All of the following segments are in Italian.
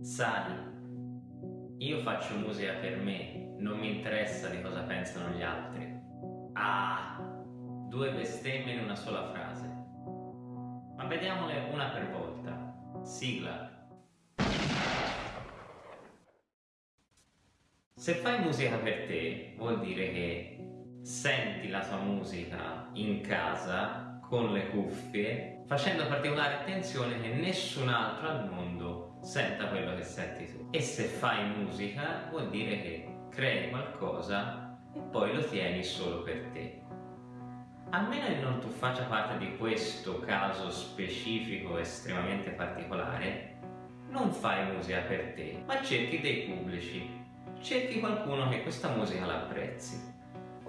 Sai, io faccio musica per me, non mi interessa di cosa pensano gli altri. Ah, due bestemmie in una sola frase. Ma vediamole una per volta. Sigla. Se fai musica per te, vuol dire che senti la tua musica in casa con le cuffie, facendo particolare attenzione che nessun altro al mondo senta quello che senti tu. E se fai musica vuol dire che crei qualcosa e poi lo tieni solo per te. A meno che non tu faccia parte di questo caso specifico estremamente particolare, non fai musica per te, ma cerchi dei pubblici, cerchi qualcuno che questa musica l'apprezzi.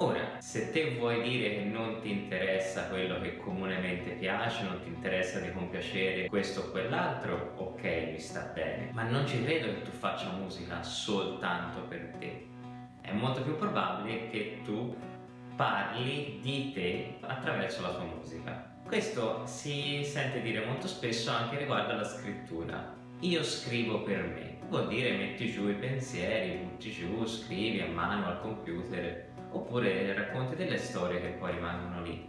Ora, se te vuoi dire che non ti interessa quello che comunemente piace, non ti interessa di compiacere questo o quell'altro, ok, mi sta bene. Ma non ci credo che tu faccia musica soltanto per te. È molto più probabile che tu parli di te attraverso la tua musica. Questo si sente dire molto spesso anche riguardo alla scrittura. Io scrivo per me, vuol dire metti giù i pensieri, butti giù, scrivi a mano al computer oppure racconti delle storie che poi rimangono lì,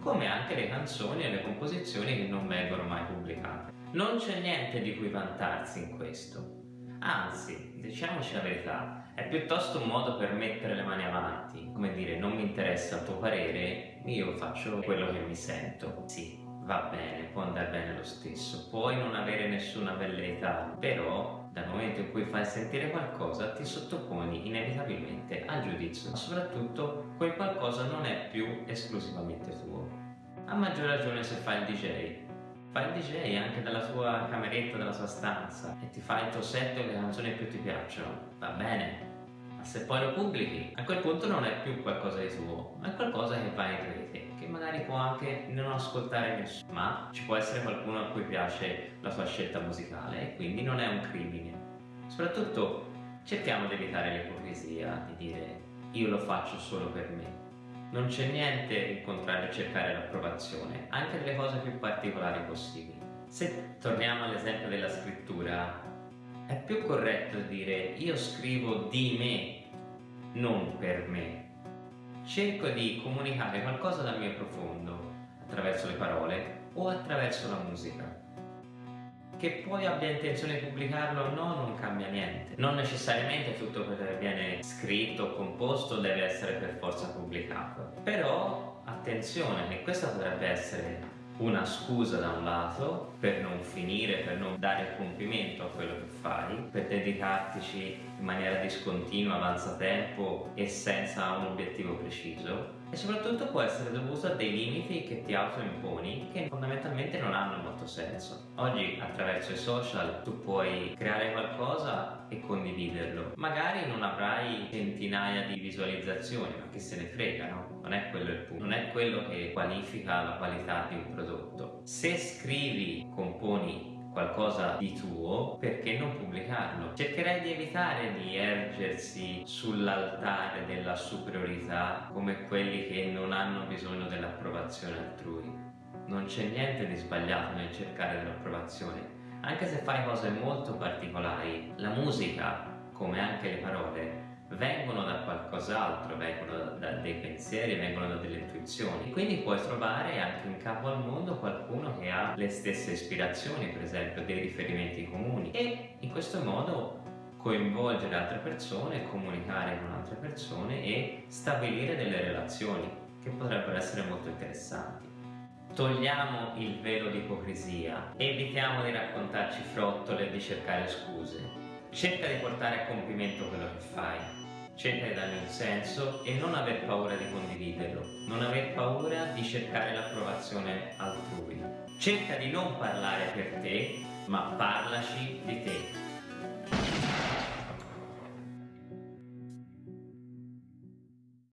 come anche le canzoni e le composizioni che non vengono mai pubblicate. Non c'è niente di cui vantarsi in questo, anzi, diciamoci la verità, è piuttosto un modo per mettere le mani avanti, come dire non mi interessa il tuo parere, io faccio quello che mi sento. Sì, va bene, può andare bene lo stesso, puoi non avere nessuna velleità, però dal momento in cui fai sentire qualcosa ti sottoponi inevitabilmente al giudizio, soprattutto quel qualcosa non è più esclusivamente tuo. A maggior ragione se fai il DJ, fai il DJ anche dalla tua cameretta, dalla tua stanza e ti fai il tuo set e le canzoni che più ti piacciono, va bene, ma se poi lo pubblichi, a quel punto non è più qualcosa di tuo, ma è qualcosa che va in rete, che magari può anche non ascoltare nessuno, ma ci può essere qualcuno a cui piace la tua scelta musicale e quindi non è un crimine. Soprattutto cerchiamo di evitare l'ipocrisia, di dire io lo faccio solo per me. Non c'è niente in contrario a cercare l'approvazione, anche delle cose più particolari possibili. Se torniamo all'esempio della scrittura, è più corretto dire io scrivo di me, non per me. Cerco di comunicare qualcosa dal mio profondo, attraverso le parole o attraverso la musica. Che poi abbia intenzione di pubblicarlo o no non cambia niente. Non necessariamente tutto quello che viene scritto o composto deve essere per forza pubblicato. Però attenzione che questa potrebbe essere una scusa da un lato per non finire, per non dare compimento a quello che fai, per dedicartici in maniera discontinua, avanza tempo e senza un obiettivo preciso e soprattutto può essere dovuto a dei limiti che ti autoimponi che fondamentalmente non hanno molto senso. Oggi attraverso i social tu puoi creare qualcosa e condividerlo. Magari non avrai centinaia di visualizzazioni, ma che se ne frega, no? Non è quello il punto, non è quello che qualifica la qualità di un prodotto. Se scrivi, componi qualcosa di tuo, perché non pubblicarlo? Cercherei di evitare di ergersi sull'altare della superiorità come quelli che non hanno bisogno dell'approvazione altrui. Non c'è niente di sbagliato nel cercare dell'approvazione, anche se fai cose molto particolari. La musica, come anche le parole, vengono da qualcos'altro, vengono da, dei pensieri, vengono da delle intuizioni. Quindi puoi trovare anche in capo al mondo qualcuno che ha le stesse ispirazioni, per esempio, dei riferimenti comuni e in questo modo coinvolgere altre persone, comunicare con altre persone e stabilire delle relazioni che potrebbero essere molto interessanti. Togliamo il velo di ipocrisia, evitiamo di raccontarci frottole e di cercare scuse. Cerca di portare a compimento quello che fai, cerca di dargli un senso e non aver paura di condividerlo, non aver paura di cercare l'approvazione altrui. Cerca di non parlare per te, ma parlaci di te.